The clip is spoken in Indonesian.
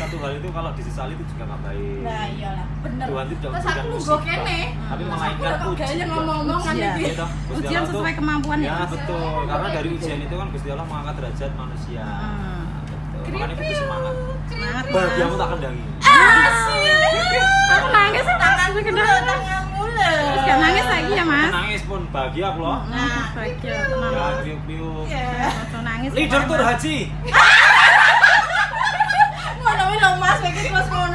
satu hal itu kalau disesali itu juga nggak baik Nah, iyalah, bener. Tuhan itu Terus aku nunggu kene. tapi Terus melainkan aku kok uji gaya ngomong-ngomong kan Iya. Gitu. Ujian sesuai kemampuan ya, ya betul karena dari ujian itu kan Gusti Allah mengangkat derajat manusia betul makanya itu semangat Semangat, bahagiamu tak kendangi Aku nangis mulu, tangan mulu. Terus gak nangis lagi ya, Mas? nangis pun bahagia aku loh Nah, bahagia, tenang. ya piuk Iya. Langsung nangis. leader tur haji I think it was more.